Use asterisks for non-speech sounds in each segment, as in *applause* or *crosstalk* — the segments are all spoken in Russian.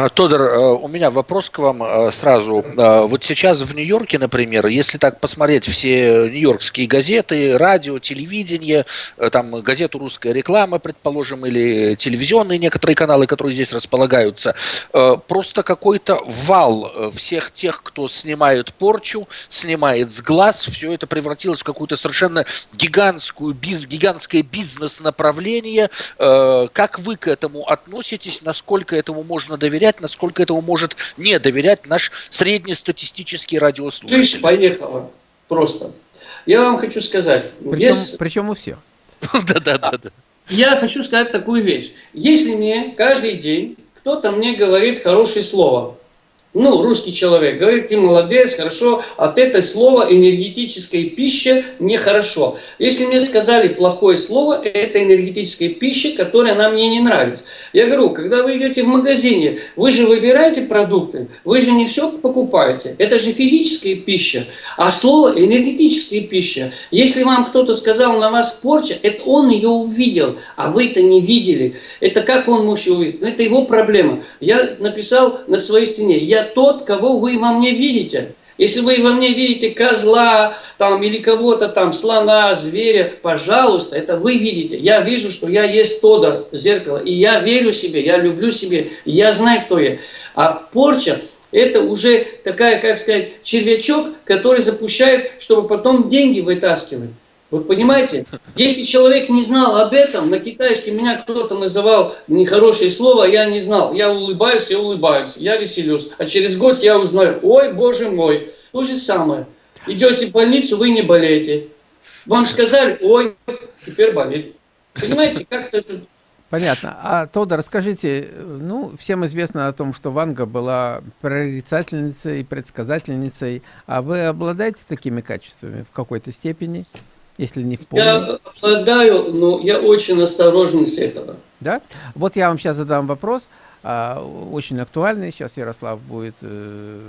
А, Тодор, э, у меня вопрос к вам э, сразу. Э, вот сейчас в Нью-Йорке, например, если так посмотреть все нью-йоркские газеты, радио, телевидение, там газету «Русская реклама», предположим, или телевизионные некоторые каналы, которые здесь располагаются, просто какой-то вал всех тех, кто снимает порчу, снимает с глаз, все это превратилось в какую-то совершенно гигантскую, биз, гигантское бизнес-направление. Как вы к этому относитесь? Насколько этому можно доверять? Доверять, насколько этому может не доверять наш среднестатистический радиослушатель. Видишь, поехало. Просто. Я вам хочу сказать. Причем, без... причем у всех. *laughs* Да-да-да. Я хочу сказать такую вещь. Если мне каждый день кто-то мне говорит хорошее слово, ну, русский человек говорит, ты молодец, хорошо, от этого слова энергетическая пища нехорошо. Если мне сказали плохое слово, это энергетическая пища, которая нам мне не нравится. Я говорю, когда вы идете в магазине, вы же выбираете продукты, вы же не все покупаете. Это же физическая пища, а слово энергетическая пища. Если вам кто-то сказал на вас порча, это он ее увидел, а вы это не видели. Это как он может увидеть? Это его проблема. Я написал на своей стене, я я тот, кого вы во мне видите. Если вы во мне видите козла там, или кого-то там, слона, зверя, пожалуйста, это вы видите. Я вижу, что я есть Тодор, зеркало, и я верю себе, я люблю себе, я знаю, кто я. А порча – это уже такая, как сказать, червячок, который запущает, чтобы потом деньги вытаскивать. Вы понимаете? Если человек не знал об этом, на китайском меня кто-то называл нехорошее слово, я не знал. Я улыбаюсь, я улыбаюсь, я веселюсь. А через год я узнаю, ой, боже мой, то же самое. Идете в больницу, вы не болеете. Вам сказали, ой, теперь болит. Понимаете, как это... Понятно. А, Тодор, расскажите, ну, всем известно о том, что Ванга была прорицательницей, предсказательницей. А вы обладаете такими качествами в какой-то степени? Если не в полной? Я обладаю, но я очень осторожен с этого. Да? Вот я вам сейчас задам вопрос, а, очень актуальный. Сейчас Ярослав будет э,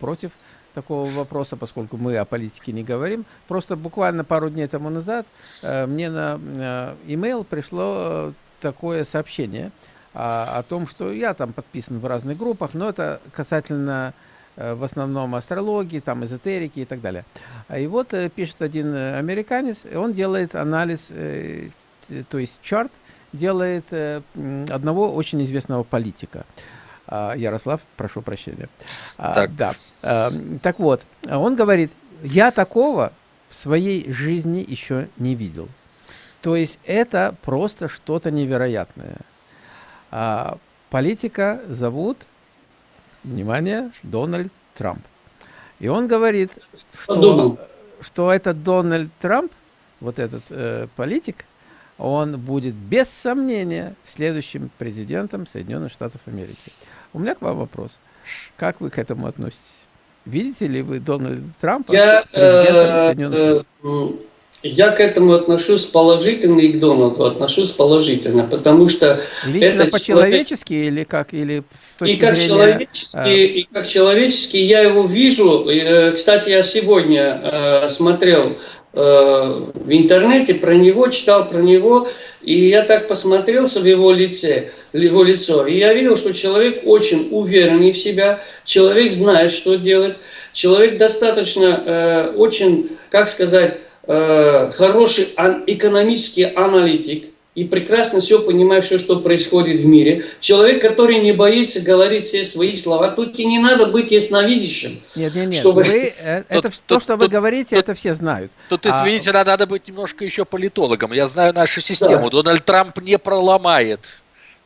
против такого вопроса, поскольку мы о политике не говорим. Просто буквально пару дней тому назад э, мне на email пришло э, такое сообщение о том, что я там подписан в разных группах, но это касательно в основном астрологии, там эзотерики и так далее. И вот э, пишет один э, американец, он делает анализ, то есть чарт, делает одного очень известного политика. А, Ярослав, прошу прощения. А, так. Да. Так вот, он говорит, я такого в своей жизни еще не видел. То есть это просто что-то невероятное. А, политика зовут внимание, Дональд Трамп. И он говорит, что, что этот Дональд Трамп, вот этот э, политик, он будет без сомнения следующим президентом Соединенных Штатов Америки. У меня к вам вопрос. Как вы к этому относитесь? Видите ли вы Дональда Трампа Я, президентом э, Соединенных Штатов? Я к этому отношусь положительно и к Дональду отношусь положительно, потому что лично это по-человечески человек... или как или и как зрения... человечески а... и как человечески я его вижу. Э, кстати, я сегодня э, смотрел э, в интернете про него, читал про него, и я так посмотрелся в его лице, в его лицо, и я видел, что человек очень уверенный в себя, человек знает, что делать, человек достаточно очень, как сказать Э, хороший экономический аналитик и прекрасно все понимает, что, что происходит в мире. Человек, который не боится говорить все свои слова. Тут и не надо быть ясновидящим. Нет, нет, нет. Чтобы... Вы, э, это, тут, то, что тут, вы говорите, тут, это все знают. Тут, извините, а... надо быть немножко еще политологом. Я знаю нашу систему. Да. Дональд Трамп не проломает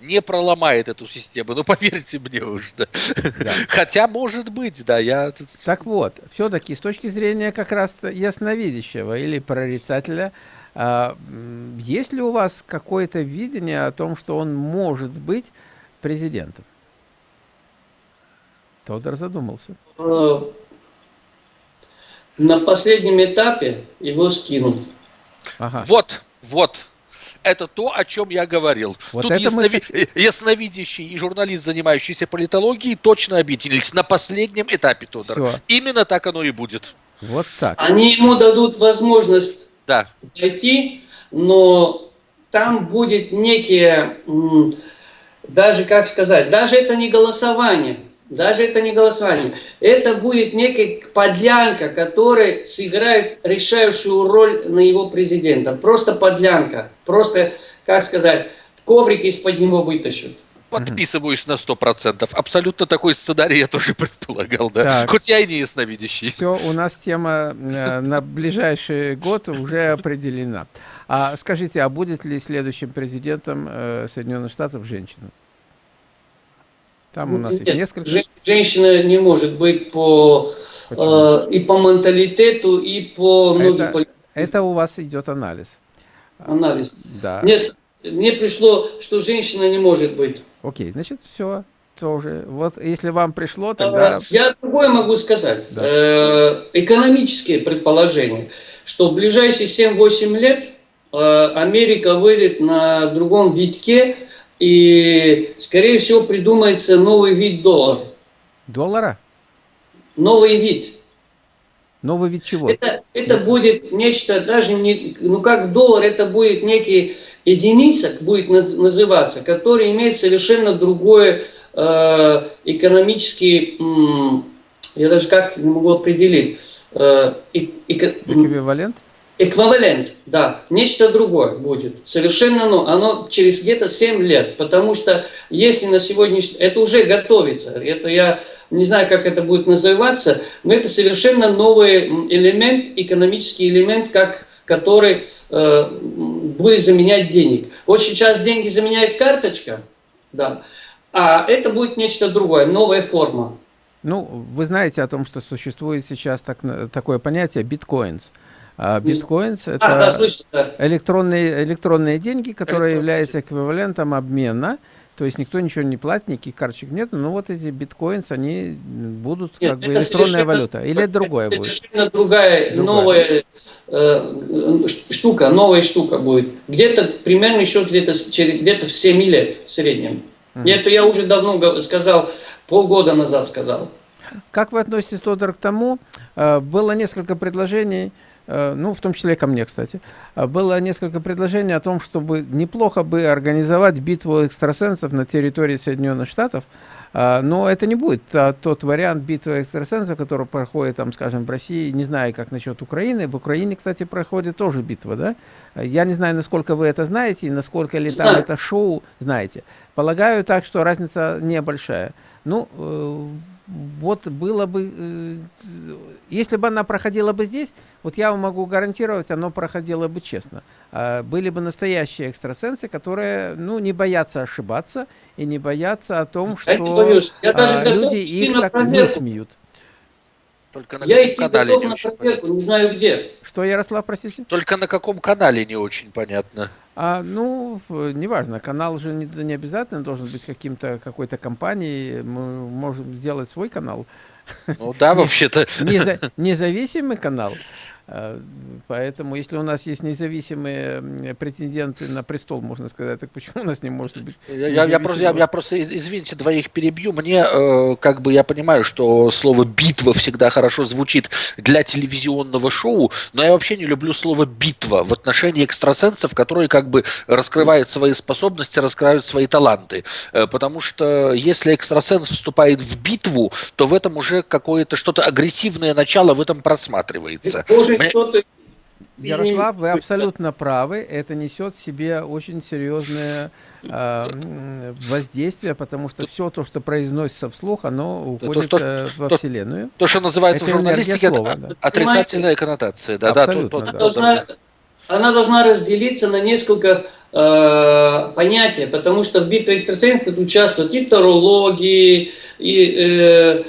не проломает эту систему. Ну, *laughs* поверьте мне уж, да. да. Хотя, может быть, да, я... Так вот, все-таки с точки зрения как раз ясновидящего или прорицателя, а, есть ли у вас какое-то видение о том, что он может быть президентом? Тодор задумался. Э, на последнем этапе его скинут. Ага. Вот, вот, это то, о чем я говорил. Вот Тут яснови... мы... ясновидящий и журналист, занимающийся политологией, точно объединились на последнем этапе, Тодор. Все. Именно так оно и будет. Вот так. Они ему дадут возможность да. дойти, но там будет некие даже, как сказать, даже это не голосование, даже это не голосование, это будет некая подлянка, которая сыграет решающую роль на его президента. Просто подлянка, просто, как сказать, коврик из-под него вытащат. Подписываюсь на сто процентов. Абсолютно такой сценарий я тоже *laughs* предполагал, да. Так. Хоть я и не ясновидящий. Все, у нас тема э, на ближайший год уже определена. А скажите, а будет ли следующим президентом э, Соединенных Штатов женщина? Там у нас Нет, несколько. Женщина не может быть по э, и по менталитету, и по это, это у вас идет анализ. Анализ. Да. Нет, мне пришло, что женщина не может быть. Окей, значит, все тоже. Вот если вам пришло, тогда... А, я другое могу сказать. Да. Э, экономические предположения, что в ближайшие 7-8 лет э, Америка выйдет на другом витке, и, скорее всего, придумается новый вид доллара. Доллара? Новый вид. Новый вид чего? Это, это будет нечто, даже не, ну как доллар, это будет некий единица, будет называться, который имеет совершенно другой э, экономический, э, я даже как не могу определить, э, э, эквивалент? Эквивалент, да, нечто другое будет. Совершенно, ну, оно через где-то 7 лет, потому что если на сегодняшний... Это уже готовится, это я не знаю, как это будет называться, но это совершенно новый элемент, экономический элемент, как, который э, будет заменять денег. Вот сейчас деньги заменяет карточка, да, а это будет нечто другое, новая форма. Ну, вы знаете о том, что существует сейчас так, такое понятие биткоинс. А биткоинс это а, да, да. электронные, электронные деньги, которые являются эквивалентом обмена. То есть никто ничего не платит, никаких карточек нет, но вот эти биткоинс, они будут нет, как бы электронная валюта. Или это другое это будет? Совершенно другая, другая. новая э, штука, новая штука будет. Где-то примерно еще где-то где, в 7 лет в среднем. Угу. Это я уже давно сказал, полгода назад сказал. Как вы относитесь, Тодор, к тому, э, было несколько предложений, ну, в том числе и ко мне, кстати, э, было несколько предложений о том, чтобы неплохо бы организовать битву экстрасенсов на территории Соединенных Штатов, э, но это не будет тот вариант битвы экстрасенсов, который проходит, там, скажем, в России, не знаю, как насчет Украины. В Украине, кстати, проходит тоже битва, да? Я не знаю, насколько вы это знаете, и насколько ли там это шоу знаете. Полагаю так, что разница небольшая. Ну, вот было бы, э, если бы она проходила бы здесь, вот я вам могу гарантировать, оно проходило бы честно. А, были бы настоящие экстрасенсы, которые, ну, не боятся ошибаться и не боятся о том, что я а, люди их так не смеют. Только на я каком канале не очень проверку, понятно. не знаю где. Что, Ярослав, простите? Только на каком канале не очень понятно. А, ну, неважно, канал же не, не обязательно должен быть каким-то какой-то компанией. Мы можем сделать свой канал. Ну да, *laughs* вообще-то. Независимый канал. А, поэтому, если у нас есть независимые претенденты на престол, можно сказать, так почему у нас не может быть? Я, я, просто, я, я просто, извините, двоих перебью. Мне, э, как бы, я понимаю, что слово «битва» всегда хорошо звучит для телевизионного шоу, но я вообще не люблю слово «битва» в отношении экстрасенсов, которые, как бы, раскрывают свои способности, раскрывают свои таланты. Э, потому что если экстрасенс вступает в битву, то в этом уже какое-то что-то агрессивное начало в этом просматривается. Мне... Ярослав, вы абсолютно правы. Это несет в себе очень серьезное э, воздействие, потому что все то, что произносится вслух, оно уходит то, что, э, во то, Вселенную. То, что называется это в журналистике слова, да. отрицательная коннотация. Да, абсолютно, да, то, да. Она, должна, она должна разделиться на несколько э, понятий, потому что в битве экстрасенсов участвуют и тарологи, и э,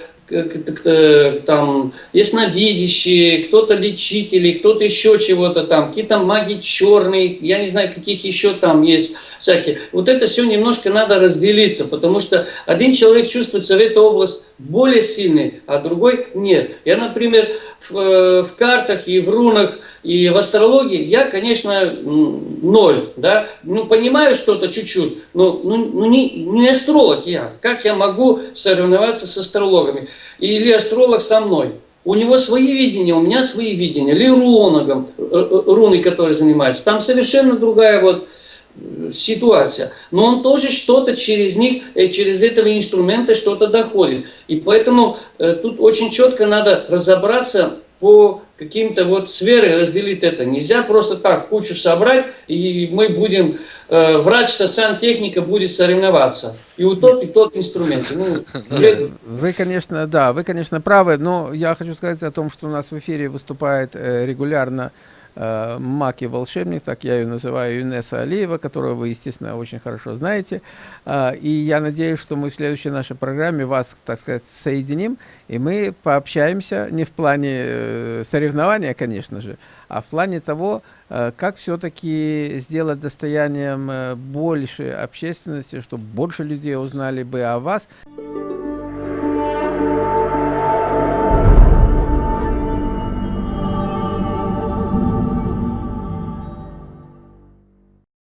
там ясновидящие, кто-то лечители, кто-то еще чего-то там, какие-то маги черные, я не знаю, каких еще там есть всякие. Вот это все немножко надо разделиться, потому что один человек чувствуется в этой области более сильный, а другой нет. Я, например, в, э, в картах и в рунах, и в астрологии я, конечно, ноль, да, ну, понимаю что-то чуть-чуть, но ну, ну, не, не астролог я. Как я могу соревноваться с астрологами? Или астролог со мной? У него свои видения, у меня свои видения. Или руногом, э, э, руны, которые занимаются. Там совершенно другая вот э, ситуация. Но он тоже что-то через них, через этого инструмента что-то доходит. И поэтому э, тут очень четко надо разобраться по каким-то вот сферы разделить это. Нельзя просто так кучу собрать, и мы будем, э, врач со сантехника будет соревноваться. И у тот, и тот инструмент. Ну, *laughs* вы, конечно, да, вы, конечно, правы, но я хочу сказать о том, что у нас в эфире выступает э, регулярно э, Маки волшебник, так я ее называю, Юнеса Алиева, которую вы, естественно, очень хорошо знаете. Э, и я надеюсь, что мы в следующей нашей программе вас, так сказать, соединим, и мы пообщаемся не в плане э, соревнования, конечно же, а в плане того, э, как все-таки сделать достоянием больше общественности, чтобы больше людей узнали бы о вас.